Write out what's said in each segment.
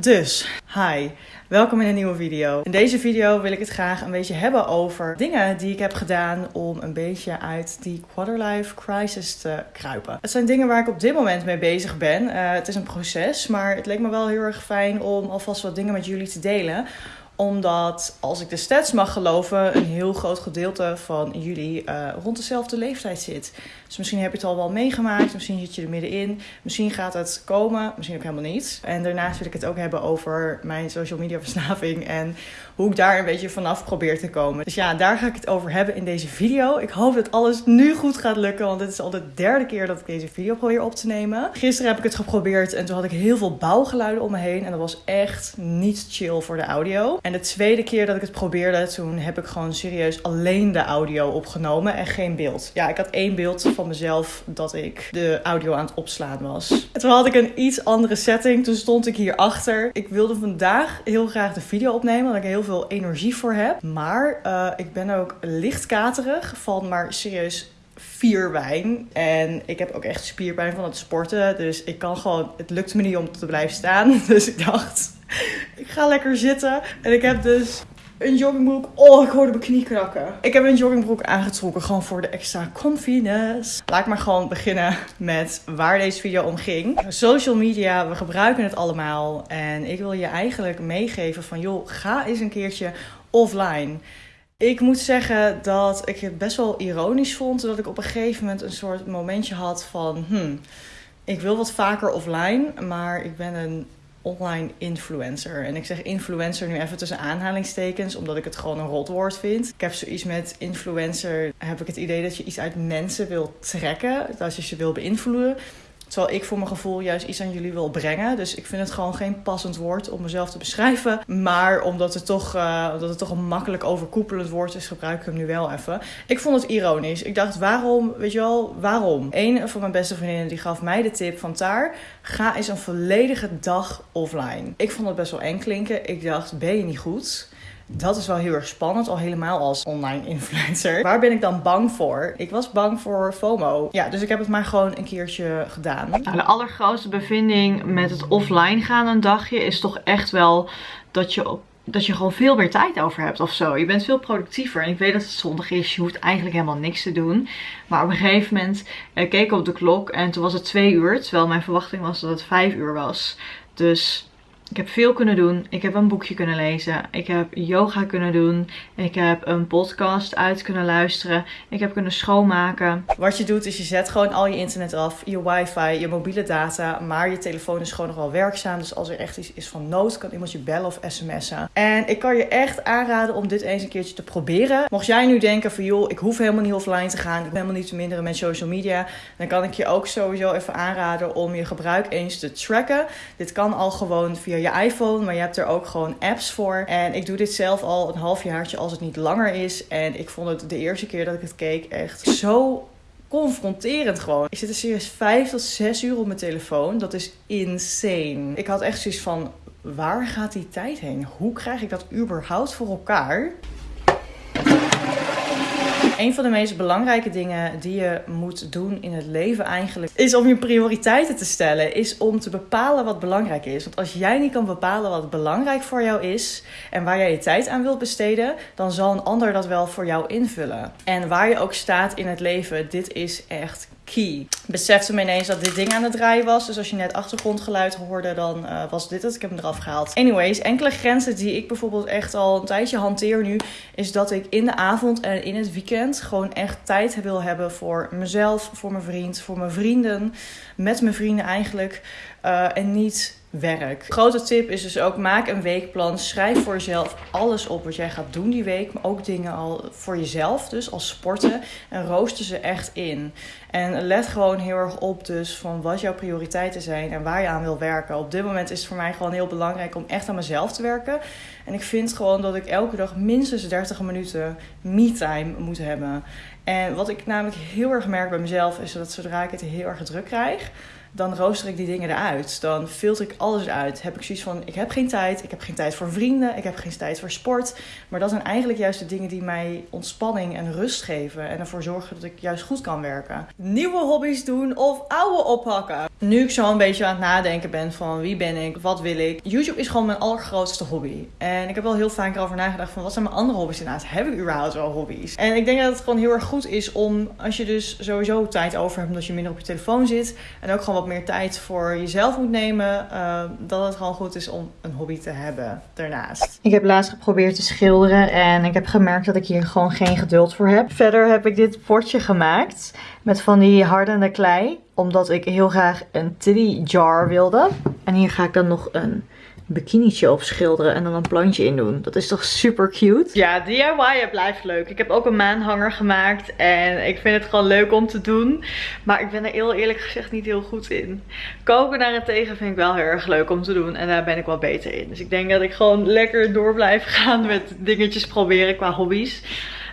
Dus, hi. Welkom in een nieuwe video. In deze video wil ik het graag een beetje hebben over dingen die ik heb gedaan om een beetje uit die quarterlife crisis te kruipen. Het zijn dingen waar ik op dit moment mee bezig ben. Uh, het is een proces, maar het leek me wel heel erg fijn om alvast wat dingen met jullie te delen omdat, als ik de stats mag geloven, een heel groot gedeelte van jullie uh, rond dezelfde leeftijd zit. Dus misschien heb je het al wel meegemaakt, misschien zit je er middenin, misschien gaat het komen, misschien ook helemaal niet. En daarnaast wil ik het ook hebben over mijn social media verslaving en hoe ik daar een beetje vanaf probeer te komen. Dus ja, daar ga ik het over hebben in deze video. Ik hoop dat alles nu goed gaat lukken, want dit is al de derde keer dat ik deze video probeer op te nemen. Gisteren heb ik het geprobeerd en toen had ik heel veel bouwgeluiden om me heen en dat was echt niet chill voor de audio. En de tweede keer dat ik het probeerde, toen heb ik gewoon serieus alleen de audio opgenomen en geen beeld. Ja, ik had één beeld van mezelf dat ik de audio aan het opslaan was. En toen had ik een iets andere setting. Toen stond ik hier achter. Ik wilde vandaag heel graag de video opnemen, omdat ik heel veel energie voor heb. Maar uh, ik ben ook licht katerig van maar serieus vier wijn. En ik heb ook echt spierpijn van het sporten. Dus ik kan gewoon, het lukt me niet om te blijven staan. Dus ik dacht, ik ga lekker zitten. En ik heb dus een joggingbroek. Oh, ik hoorde mijn knie krakken. Ik heb een joggingbroek aangetrokken, gewoon voor de extra confidence. Laat ik maar gewoon beginnen met waar deze video om ging. Social media, we gebruiken het allemaal. En ik wil je eigenlijk meegeven van, joh, ga eens een keertje offline. Ik moet zeggen dat ik het best wel ironisch vond dat ik op een gegeven moment een soort momentje had van, hmm, ik wil wat vaker offline, maar ik ben een online influencer. En ik zeg influencer nu even tussen aanhalingstekens, omdat ik het gewoon een rotwoord vind. Ik heb zoiets met influencer, heb ik het idee dat je iets uit mensen wil trekken, dat je ze wil beïnvloeden. Terwijl ik voor mijn gevoel juist iets aan jullie wil brengen. Dus ik vind het gewoon geen passend woord om mezelf te beschrijven. Maar omdat het toch, uh, het toch een makkelijk overkoepelend woord is, gebruik ik hem nu wel even. Ik vond het ironisch. Ik dacht, waarom, weet je wel, waarom? Een van mijn beste vriendinnen die gaf mij de tip van Taar, ga eens een volledige dag offline. Ik vond het best wel eng klinken. Ik dacht, ben je niet goed? Dat is wel heel erg spannend, al helemaal als online influencer. Waar ben ik dan bang voor? Ik was bang voor FOMO. Ja, dus ik heb het maar gewoon een keertje gedaan. De allergrootste bevinding met het offline gaan een dagje is toch echt wel dat je op dat je gewoon veel meer tijd over hebt of zo. Je bent veel productiever. En ik weet dat het zondag is. Je hoeft eigenlijk helemaal niks te doen. Maar op een gegeven moment eh, keek ik op de klok. En toen was het twee uur. Terwijl mijn verwachting was dat het vijf uur was. Dus ik heb veel kunnen doen. Ik heb een boekje kunnen lezen. Ik heb yoga kunnen doen. Ik heb een podcast uit kunnen luisteren. Ik heb kunnen schoonmaken. Wat je doet is je zet gewoon al je internet af, je wifi, je mobiele data. Maar je telefoon is gewoon nog wel werkzaam. Dus als er echt iets is van nood, kan iemand je bellen of sms'en. En ik kan je echt aanraden om dit eens een keertje te proberen. Mocht jij nu denken van joh, ik hoef helemaal niet offline te gaan. Ik ben helemaal niet te minderen met social media. Dan kan ik je ook sowieso even aanraden om je gebruik eens te tracken. Dit kan al gewoon via je iPhone, maar je hebt er ook gewoon apps voor. En ik doe dit zelf al een halfjaartje als het niet langer is. En ik vond het de eerste keer dat ik het keek echt zo confronterend gewoon. Ik zit er serieus 5 tot 6 uur op mijn telefoon. Dat is insane. Ik had echt zoiets van, waar gaat die tijd heen? Hoe krijg ik dat überhaupt voor elkaar? Een van de meest belangrijke dingen die je moet doen in het leven eigenlijk is om je prioriteiten te stellen. Is om te bepalen wat belangrijk is. Want als jij niet kan bepalen wat belangrijk voor jou is en waar jij je tijd aan wilt besteden, dan zal een ander dat wel voor jou invullen. En waar je ook staat in het leven, dit is echt key. Besefte me ineens dat dit ding aan het draaien was. Dus als je net achtergrondgeluid hoorde, dan uh, was dit het. Ik heb hem eraf gehaald. Anyways, enkele grenzen die ik bijvoorbeeld echt al een tijdje hanteer nu, is dat ik in de avond en in het weekend gewoon echt tijd wil hebben voor mezelf, voor mijn vriend, voor mijn vrienden, met mijn vrienden eigenlijk. Uh, en niet werk. Grote tip is dus ook: maak een weekplan. Schrijf voor jezelf alles op wat jij gaat doen die week. Maar ook dingen al voor jezelf, dus als sporten. En rooster ze echt in. En let gewoon heel erg op, dus van wat jouw prioriteiten zijn en waar je aan wil werken. Op dit moment is het voor mij gewoon heel belangrijk om echt aan mezelf te werken. En ik vind gewoon dat ik elke dag minstens 30 minuten me-time moet hebben. En wat ik namelijk heel erg merk bij mezelf is dat zodra ik het heel erg druk krijg dan rooster ik die dingen eruit. Dan filter ik alles uit. Heb ik zoiets van: ik heb geen tijd, ik heb geen tijd voor vrienden, ik heb geen tijd voor sport. Maar dat zijn eigenlijk juist de dingen die mij ontspanning en rust geven en ervoor zorgen dat ik juist goed kan werken. Nieuwe hobby's doen of oude oppakken. nu ik zo een beetje aan het nadenken ben van wie ben ik, wat wil ik. YouTube is gewoon mijn allergrootste hobby. En ik heb wel heel vaak erover nagedacht van wat zijn mijn andere hobby's inderdaad. Heb ik überhaupt wel hobby's? En ik denk dat het gewoon heel erg goed is om, als je dus sowieso tijd over hebt omdat je minder op je telefoon zit. En ook gewoon meer tijd voor jezelf moet nemen. Uh, dat het gewoon goed is om een hobby te hebben daarnaast. Ik heb laatst geprobeerd te schilderen en ik heb gemerkt dat ik hier gewoon geen geduld voor heb. Verder heb ik dit potje gemaakt met van die hardende klei. Omdat ik heel graag een titty jar wilde. En hier ga ik dan nog een bikinietje op schilderen en dan een plantje in doen. Dat is toch super cute? Ja, DIY blijft leuk. Ik heb ook een maanhanger gemaakt en ik vind het gewoon leuk om te doen. Maar ik ben er heel eerlijk gezegd niet heel goed in. Koken daarentegen vind ik wel heel erg leuk om te doen en daar ben ik wel beter in. Dus ik denk dat ik gewoon lekker door blijf gaan met dingetjes proberen qua hobby's.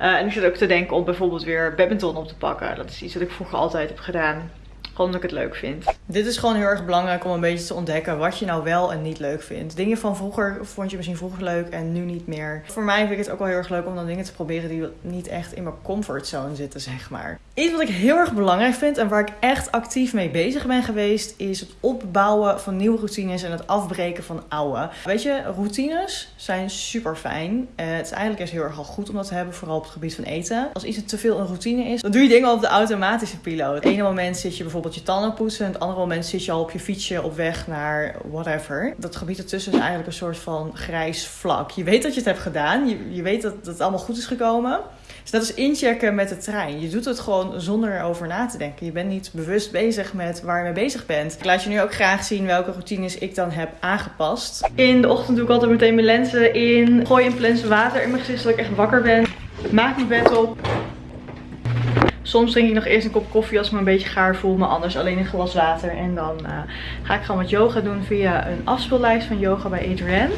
Uh, en ik zit ook te denken om bijvoorbeeld weer badminton op te pakken. Dat is iets wat ik vroeger altijd heb gedaan. Gewoon omdat ik het leuk vind. Dit is gewoon heel erg belangrijk om een beetje te ontdekken wat je nou wel en niet leuk vindt. Dingen van vroeger vond je misschien vroeger leuk en nu niet meer. Voor mij vind ik het ook wel heel erg leuk om dan dingen te proberen die niet echt in mijn comfortzone zitten, zeg maar. Iets wat ik heel erg belangrijk vind en waar ik echt actief mee bezig ben geweest, is het opbouwen van nieuwe routines en het afbreken van oude. Weet je, routines zijn super fijn. Uh, het is eigenlijk eens heel erg al goed om dat te hebben, vooral op het gebied van eten. Als iets te veel een routine is, dan doe je dingen op de automatische piloot. Het ene moment zit je bijvoorbeeld je tanden poetsen. En het andere moment zit je al op je fietsje op weg naar whatever. Dat gebied ertussen is eigenlijk een soort van grijs vlak. Je weet dat je het hebt gedaan. Je, je weet dat, dat het allemaal goed is gekomen. Dus dat is inchecken met de trein. Je doet het gewoon zonder erover na te denken. Je bent niet bewust bezig met waar je mee bezig bent. Ik laat je nu ook graag zien welke routines ik dan heb aangepast. In de ochtend doe ik altijd meteen mijn lenzen in. Gooi een plens water in mijn gezicht zodat ik echt wakker ben. Maak mijn bed op. Soms drink ik nog eerst een kop koffie als ik me een beetje gaar voel. Maar anders alleen een glas water. En dan uh, ga ik gewoon wat yoga doen via een afspeellijst van yoga bij Adrienne.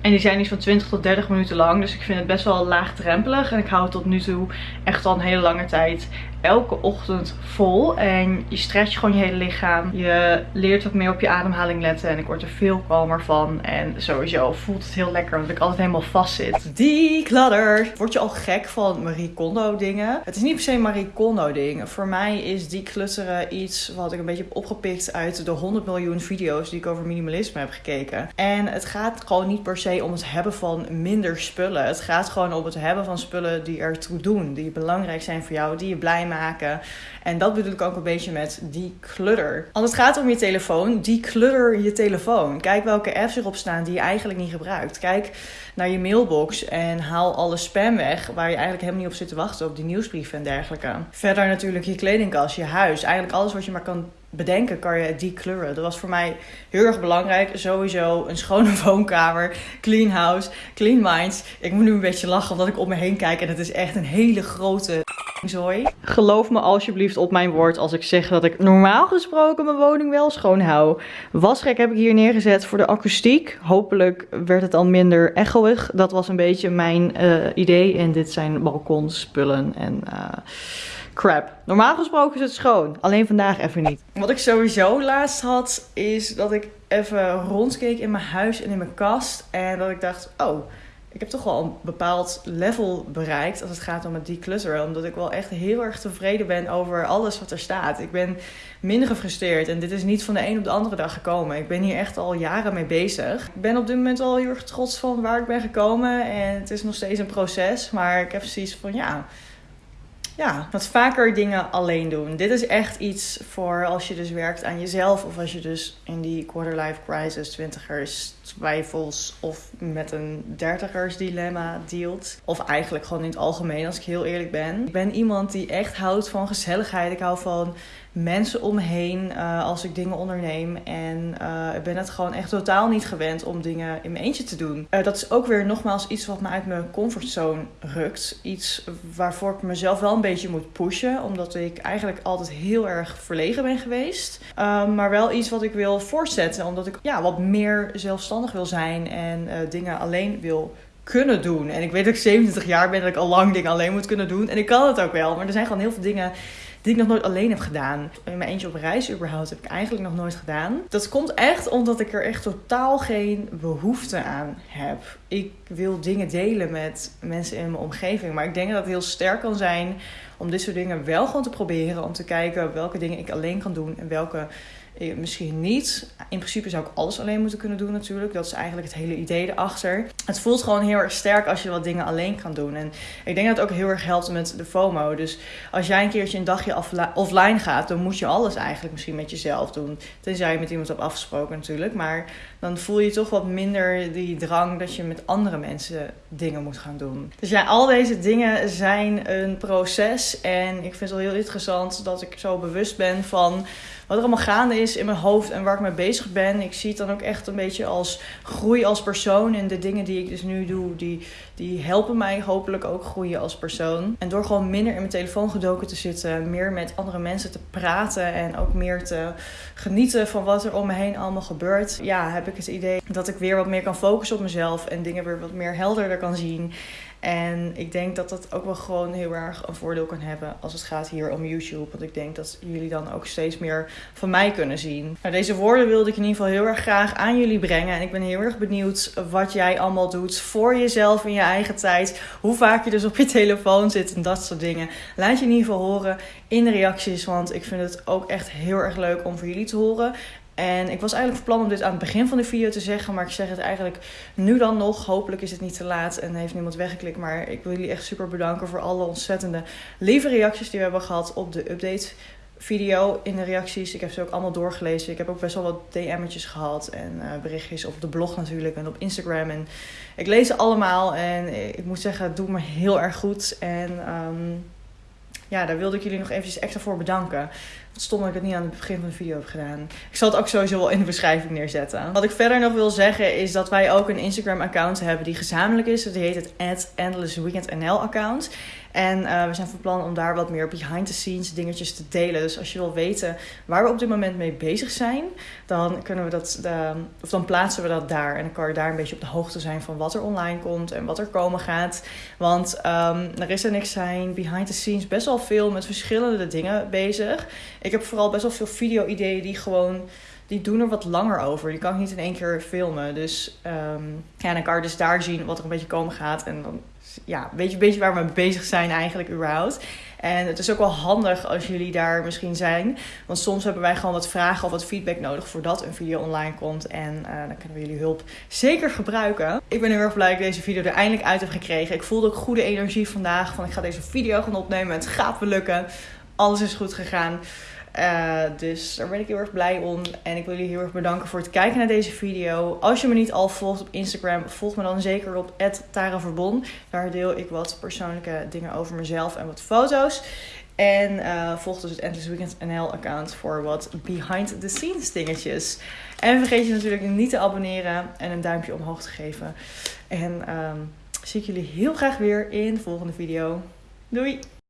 En die zijn iets van 20 tot 30 minuten lang. Dus ik vind het best wel laagdrempelig. En ik hou het tot nu toe echt al een hele lange tijd elke ochtend vol. En je stretcht gewoon je hele lichaam. Je leert wat meer op je ademhaling letten. En ik word er veel kalmer van. En sowieso voelt het heel lekker. Omdat ik altijd helemaal vast zit. Declutter. Word je al gek van Marie Kondo dingen? Het is niet per se Marie Kondo ding. Voor mij is declutteren iets wat ik een beetje heb opgepikt uit de 100 miljoen video's die ik over minimalisme heb gekeken. En het gaat gewoon niet per se om het hebben van minder spullen. Het gaat gewoon om het hebben van spullen die ertoe doen. Die belangrijk zijn voor jou. Die je blij maken. En dat bedoel ik ook een beetje met declutter. Als het gaat om je telefoon, declutter je telefoon. Kijk welke apps erop staan die je eigenlijk niet gebruikt. Kijk naar je mailbox en haal alle spam weg waar je eigenlijk helemaal niet op zit te wachten op die nieuwsbrieven en dergelijke. Verder natuurlijk je kledingkast, je huis, eigenlijk alles wat je maar kan bedenken kan je decluren. Dat was voor mij heel erg belangrijk. Sowieso een schone woonkamer, clean house, clean minds. Ik moet nu een beetje lachen omdat ik om me heen kijk en het is echt een hele grote zooi. Geloof me alsjeblieft op mijn woord als ik zeg dat ik normaal gesproken mijn woning wel schoon hou. Wasrek heb ik hier neergezet voor de akoestiek. Hopelijk werd het dan minder echoig. Dat was een beetje mijn uh, idee. En dit zijn balkonspullen en... Uh, crap. Normaal gesproken is het schoon. Alleen vandaag even niet. Wat ik sowieso laatst had, is dat ik even rondkeek in mijn huis en in mijn kast. En dat ik dacht, oh, ik heb toch wel een bepaald level bereikt als het gaat om het declutteren. Omdat ik wel echt heel erg tevreden ben over alles wat er staat. Ik ben minder gefrustreerd en dit is niet van de een op de andere dag gekomen. Ik ben hier echt al jaren mee bezig. Ik ben op dit moment al heel erg trots van waar ik ben gekomen. En het is nog steeds een proces, maar ik heb zoiets van ja ja, wat vaker dingen alleen doen. Dit is echt iets voor als je dus werkt aan jezelf. Of als je dus in die quarter-life crisis, twintigers, twijfels of met een dertigers dilemma dealt. Of eigenlijk gewoon in het algemeen, als ik heel eerlijk ben. Ik ben iemand die echt houdt van gezelligheid. Ik hou van mensen omheen uh, als ik dingen onderneem. En uh, ik ben het gewoon echt totaal niet gewend om dingen in mijn eentje te doen. Uh, dat is ook weer nogmaals iets wat me uit mijn comfortzone rukt. Iets waarvoor ik mezelf wel een beetje moet pushen. Omdat ik eigenlijk altijd heel erg verlegen ben geweest. maar wel iets wat ik wil voortzetten. Omdat ik ja, wat meer zelfstandig wil zijn en dingen alleen wil kunnen doen. En ik weet dat ik 27 jaar ben dat ik al lang dingen alleen moet kunnen doen. En ik kan het ook wel. Maar er zijn gewoon heel veel dingen die ik nog nooit alleen heb gedaan. In mijn eentje op reis überhaupt heb ik eigenlijk nog nooit gedaan. Dat komt echt omdat ik er echt totaal geen behoefte aan heb. Ik wil dingen delen met mensen in mijn omgeving. Maar ik denk dat het heel sterk kan zijn om dit soort dingen wel gewoon te proberen. Om te kijken welke dingen ik alleen kan doen en welke eh, misschien niet. In principe zou ik alles alleen moeten kunnen doen natuurlijk. Dat is eigenlijk het hele idee erachter. Het voelt gewoon heel erg sterk als je wat dingen alleen kan doen. En ik denk dat het ook heel erg helpt met de FOMO. Dus als jij een keertje een dagje offline gaat, dan moet je alles eigenlijk misschien met jezelf doen. Tenzij je met iemand hebt afgesproken natuurlijk. Maar dan voel je toch wat minder die drang dat je met andere mensen dingen moet gaan doen. Dus ja, al deze dingen zijn een proces. En ik vind het wel heel interessant dat ik zo bewust ben van wat er allemaal gaande is in mijn hoofd en waar ik mee bezig ben. Ik zie het dan ook echt een beetje als groei als persoon. En de dingen die ik dus nu doe, die, die helpen mij hopelijk ook groeien als persoon. En door gewoon minder in mijn telefoon gedoken te zitten, meer met andere mensen te praten en ook meer te genieten van wat er om me heen allemaal gebeurt. Ja, heb ik het idee dat ik weer wat meer kan focussen op mezelf en dingen weer wat meer helderder kan zien. En ik denk dat dat ook wel gewoon heel erg een voordeel kan hebben als het gaat hier om YouTube. Want ik denk dat jullie dan ook steeds meer van mij kunnen zien. Nou, deze woorden wilde ik in ieder geval heel erg graag aan jullie brengen. En ik ben heel erg benieuwd wat jij allemaal doet voor jezelf in je eigen tijd. Hoe vaak je dus op je telefoon zit en dat soort dingen. Laat je in ieder geval horen in de reacties. Want ik vind het ook echt heel erg leuk om voor jullie te horen. En ik was eigenlijk van plan om dit aan het begin van de video te zeggen, maar ik zeg het eigenlijk nu dan nog. Hopelijk is het niet te laat en heeft niemand weggeklikt. Maar ik wil jullie echt super bedanken voor alle ontzettende lieve reacties die we hebben gehad op de update video in de reacties. Ik heb ze ook allemaal doorgelezen. Ik heb ook best wel wat DM'tjes gehad en uh, berichtjes op de blog natuurlijk en op Instagram. En ik lees ze allemaal en ik moet zeggen, het doet me heel erg goed. En um, ja, daar wilde ik jullie nog eventjes extra voor bedanken. Het stom dat ik het niet aan het begin van de video heb gedaan. Ik zal het ook sowieso wel in de beschrijving neerzetten. Wat ik verder nog wil zeggen is dat wij ook een Instagram account hebben die gezamenlijk is. Die heet het Endless Weekend NL account. En uh, we zijn van plan om daar wat meer behind the scenes dingetjes te delen. Dus als je wil weten waar we op dit moment mee bezig zijn, dan kunnen we dat, uh, of dan plaatsen we dat daar. En dan kan je daar een beetje op de hoogte zijn van wat er online komt en wat er komen gaat. Want um, er is er niks zijn behind the scenes best wel veel met verschillende dingen bezig. Ik heb vooral best wel veel video-ideeën die gewoon die doen er wat langer over. Die kan ik niet in één keer filmen. Dus um, ja, dan kan je dus daar zien wat er een beetje komen gaat. En dan ja, weet je een beetje waar we mee bezig zijn eigenlijk überhaupt. En het is ook wel handig als jullie daar misschien zijn. Want soms hebben wij gewoon wat vragen of wat feedback nodig voordat een video online komt. En uh, dan kunnen we jullie hulp zeker gebruiken. Ik ben heel erg blij dat ik deze video er eindelijk uit heb gekregen. Ik voelde ook goede energie vandaag. Van ik ga deze video gaan opnemen. Het gaat me lukken. Alles is goed gegaan. Uh, dus daar ben ik heel erg blij om. En ik wil jullie heel erg bedanken voor het kijken naar deze video. Als je me niet al volgt op Instagram, volg me dan zeker op @taraverbon. Daar deel ik wat persoonlijke dingen over mezelf en wat foto's. En uh, volg dus het Endless Weekend NL account voor wat behind the scenes dingetjes. En vergeet je natuurlijk niet te abonneren en een duimpje omhoog te geven. En um, zie ik jullie heel graag weer in de volgende video. Doei!